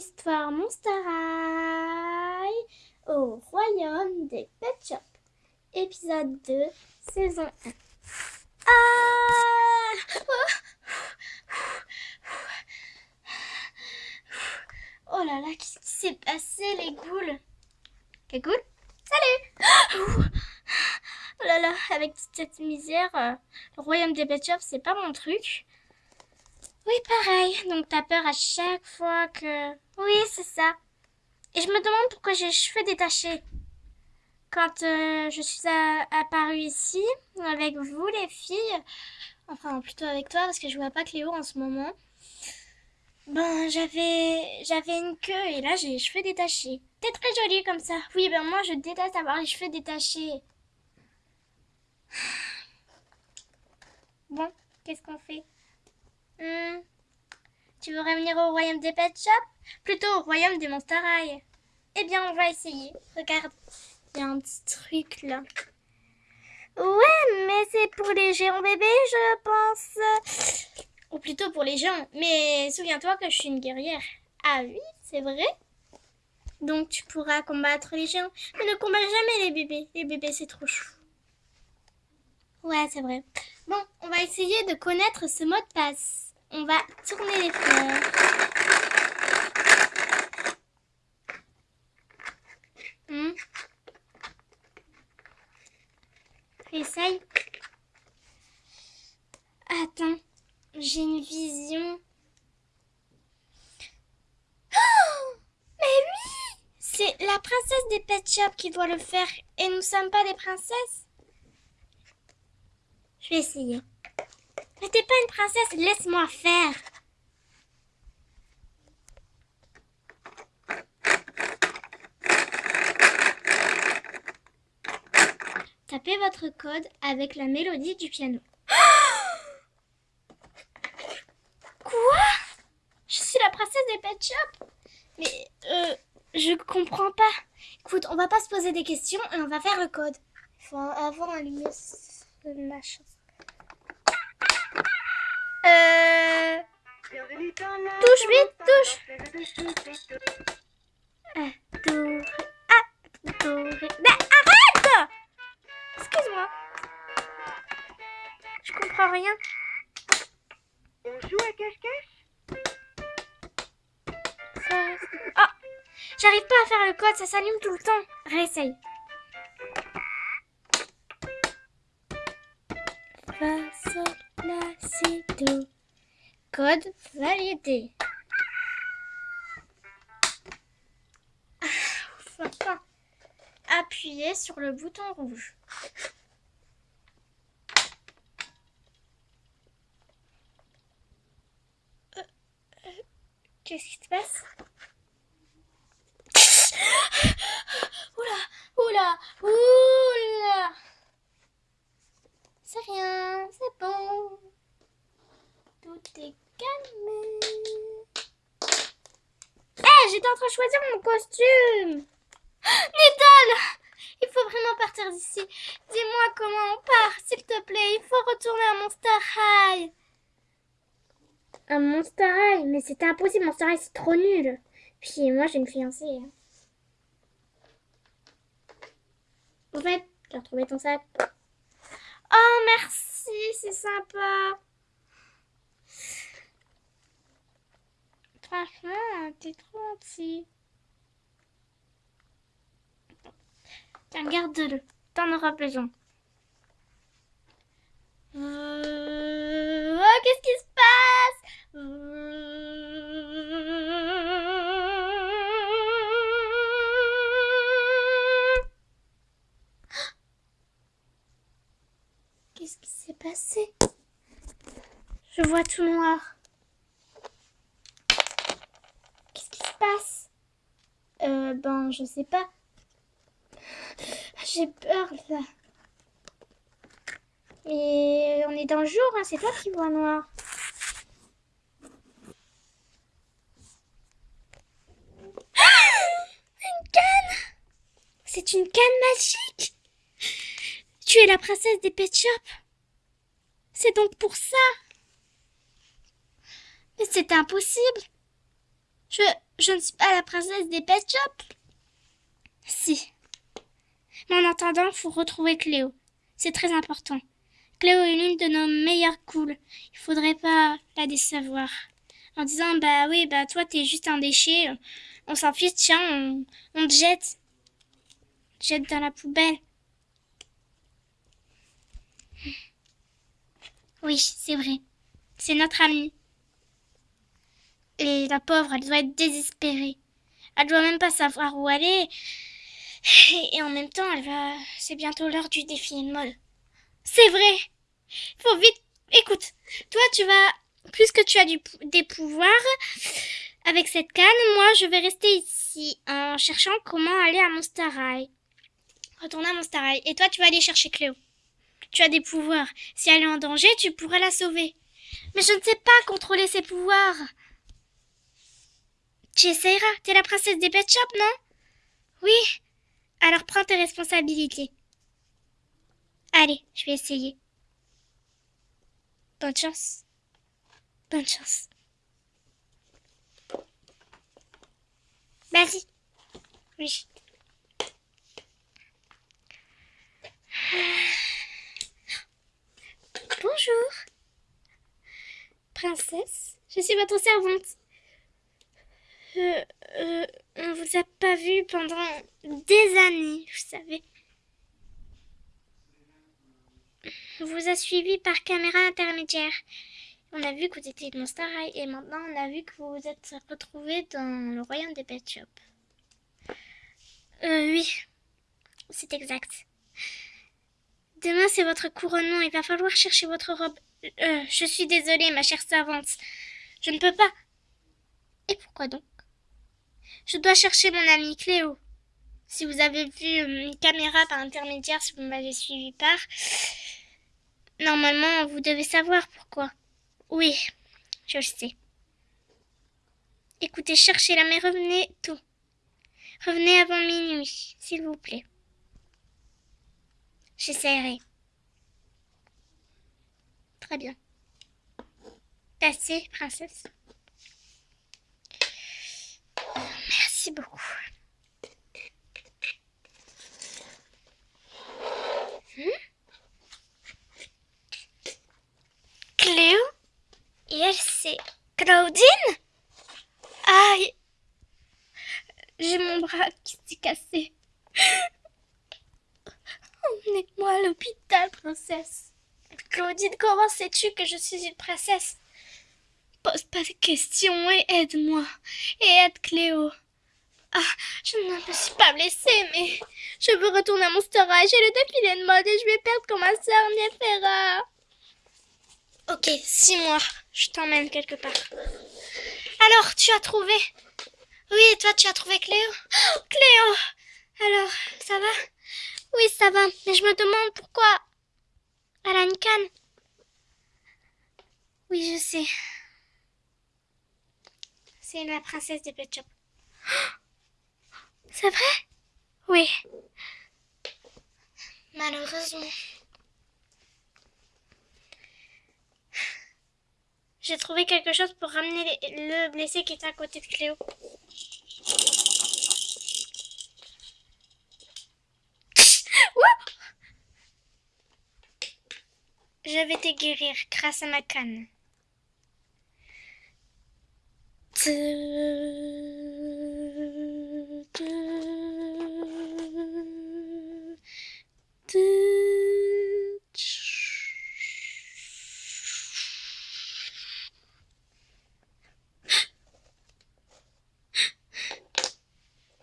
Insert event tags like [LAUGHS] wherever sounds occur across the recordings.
Histoire Monster High au royaume des Pet Shop. Épisode 2, saison 1. Ah Oh là là, qu'est-ce qui s'est passé les goules? Les goules? Salut Oh là là, avec toute cette misère, euh, le royaume des Pet Shop, c'est pas mon truc. Oui, pareil. Donc, t'as peur à chaque fois que... Oui, c'est ça. Et je me demande pourquoi j'ai les cheveux détachés. Quand euh, je suis apparue ici, avec vous, les filles, enfin, plutôt avec toi, parce que je vois pas Cléo en ce moment, ben, j'avais, j'avais une queue, et là, j'ai les cheveux détachés. T'es très jolie comme ça. Oui, ben, moi, je déteste avoir les cheveux détachés. [SIGHS] Bon, qu'est-ce qu'on fait? Hmm. Tu veux revenir au royaume des Pet Shop Plutôt au royaume des Monster High. Eh bien, on va essayer. Regarde, il y a un petit truc là. Ouais, mais c'est pour les géants bébés, je pense. Ou plutôt pour les gens. Mais souviens-toi que je suis une guerrière. Ah oui, c'est vrai Donc tu pourras combattre les géants. Mais ne combat jamais les bébés. Les bébés, c'est trop chou. Ouais, c'est vrai. Bon, on va essayer de connaître ce mot de passe. On va tourner les fleurs. Hmm. Essaye. Attends, j'ai une vision. Oh Mais oui C'est la princesse des Pet Shop qui doit le faire et nous sommes pas des princesses. Je vais essayer. Mais t'es pas une princesse, laisse-moi faire. Tapez votre code avec la mélodie du piano. [GASPS] Quoi? Je suis la princesse des Pet Shop Mais euh, je comprends pas. Écoute, on va pas se poser des questions et on va faire le code. Il faut avant allumer ce machin. Euh... Touche vite, touche. Ah. Ah. Mais arrête Excuse-moi. Je comprends rien. On joue à cache-cache? Oh J'arrive pas à faire le code, ça s'allume tout le temps. Réessaye. Si, do. Code validé. Ah, Enfin, appuyez sur le bouton rouge. Euh, euh, Qu'est-ce qui se passe? [LAUGHS] Oula, oula, oula C'est rien, c'est bon. Tout est calmé. Hé, j'étais en train de choisir mon costume. [GASPS] Nidal Il faut vraiment partir d'ici. Dis-moi comment on part, s'il te plaît. Il faut retourner à Monster High. Un Monster High Mais c'est impossible, Monster High, c'est trop nul. Puis moi, j'ai une fiancée. hein. En fait, j'ai retrouvé ton sac. Oh, merci, c'est sympa. Franchement, t'es trop gentil. Tiens, garde-le. T'en auras besoin. Euh, Oh, qu'est-ce qui se passe? Euh, Qu'est-ce qui s'est passé? Je vois tout noir. Qu'est-ce qui se passe? Euh, ben, je sais pas. J'ai peur, là. Mais on est dans le jour, hein, c'est toi qui vois noir. Ah Une canne C'est une canne magique Tu es la princesse des Pet Shop C'est donc pour ça Mais c'est impossible Je, je ne suis pas la princesse des pet shops. Si. Mais en attendant, faut retrouver Cléo. C'est très important. Cléo est l'une de nos meilleures cools. Il faudrait pas la décevoir. En disant, bah oui, bah toi t'es juste un déchet. On s'en fiche, tiens, on, on te jette. Jette dans la poubelle. Oui, c'est vrai. C'est notre amie. Et la pauvre, elle doit être désespérée. Elle doit même pas savoir où aller. Et en même temps, elle va. C'est bientôt l'heure du défilé de mode. C'est vrai. Faut vite. Écoute, toi, tu vas. Puisque tu as du... des pouvoirs avec cette canne, moi, je vais rester ici en cherchant comment aller à Monster High. Retourner à Monster. Et toi, tu vas aller chercher Cléo. Tu as des pouvoirs. Si elle est en danger, tu pourras la sauver. Mais je ne sais pas contrôler ses pouvoirs. Tu essayeras. T'es la princesse des pet shops, non? Oui. Alors prends tes responsabilités. Allez, je vais essayer. Bonne chance. Bonne chance. Vas-y. Oui. Bonjour. Princesse, je suis votre servante. Euh, euh, on vous a pas vu pendant des années, vous savez. On vous a suivi par caméra intermédiaire. On a vu que vous étiez de Monster High et maintenant on a vu que vous vous êtes retrouvés dans le royaume des Pet Shop. Euh, oui, c'est exact. Demain, c'est votre couronnement. Il va falloir chercher votre robe. Euh, je suis désolée, ma chère servante. Je ne peux pas. Et pourquoi donc? Je dois chercher mon amie Cléo. Si vous avez vu euh, une caméra par intermédiaire, si vous m'avez suivi par... Normalement, vous devez savoir pourquoi. Oui, je le sais. Écoutez, cherchez-la, mais revenez tôt. Revenez avant minuit, s'il vous plaît. J'essaierai. Très bien. Passez, princesse? Merci beaucoup. Hmm? Cléo? Et elle, c'est Claudine? Aïe J'ai mon bras qui s'est cassé. Claudine, comment sais-tu que je suis une princesse? Pose pas de questions et aide-moi. Et aide Cléo. Ah, je ne me suis pas blessée, mais je veux retourner à mon High. J'ai le défilé de mode et je vais perdre comme ma sœur Niefera. Ok, six mois. Je t'emmène quelque part. Alors, tu as trouvé? Oui, et toi, tu as trouvé Cléo? Oh, Cléo Alors, ça va? Oui, ça va, mais je me demande pourquoi elle a une canne. Oui, je sais. C'est la princesse des Pet Shop. [GASPS] C'est vrai? Oui. Malheureusement. J'ai trouvé quelque chose pour ramener le blessé qui était à côté de Cléo. [LAUGHS] Je vais te guérir grâce à ma canne.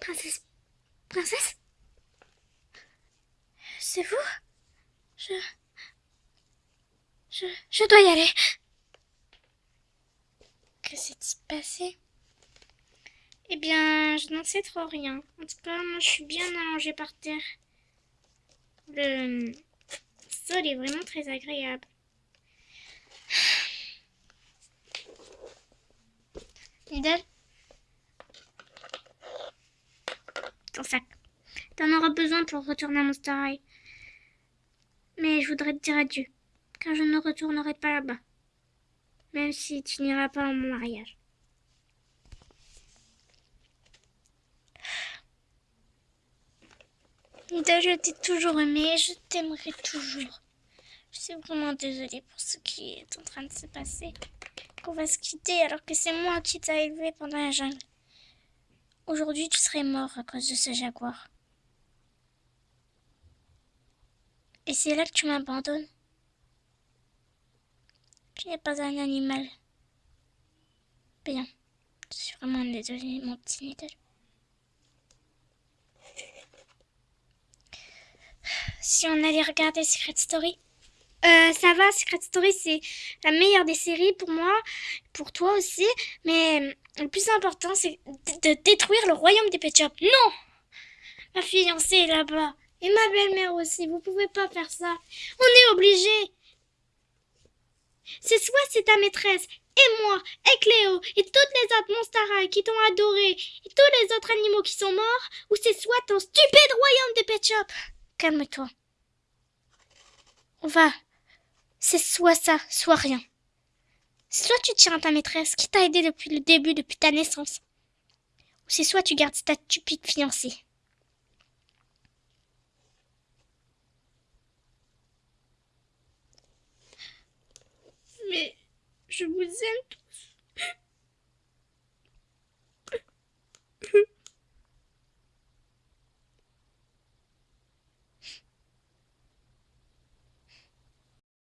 Princesse Princesse C'est vous Je... Je... Je dois y aller. Que s'est-il passé? Eh bien, je n'en sais trop rien. En tout cas, moi, je suis bien allongée par terre. Le sol est vraiment très agréable. Idel Ton sac. T'en auras besoin pour retourner à Monster High. Mais je voudrais te dire adieu car je ne retournerai pas là-bas, même si tu n'iras pas à mon mariage. Ida, je t'ai toujours aimé, je t'aimerai toujours. Je suis vraiment désolée pour ce qui est en train de se passer. Qu'on va se quitter alors que c'est moi qui t'ai élevé pendant la jungle. Aujourd'hui, tu serais mort à cause de ce jaguar. Et c'est là que tu m'abandonnes tu n'es pas un animal. Bien. Je suis vraiment désolée, mon petit Nidal. Si on allait regarder Secret Story. Euh, ça va, Secret Story, c'est la meilleure des séries pour moi, pour toi aussi. Mais euh, le plus important, c'est de détruire le royaume des Pet Shop. Non Ma fiancée est là-bas. Et ma belle-mère aussi. Vous pouvez pas faire ça. On est obligé. C'est soit c'est ta maîtresse, et moi, et Cléo, et toutes les autres Monstara qui t'ont adoré, et tous les autres animaux qui sont morts, ou c'est soit ton stupide royaume des Pet Shop. Calme-toi. On va. C'est soit ça, soit rien. Soit tu tiens à ta maîtresse qui t'a aidé depuis le début, depuis ta naissance. Ou c'est soit tu gardes ta stupide fiancée. Mais je vous aime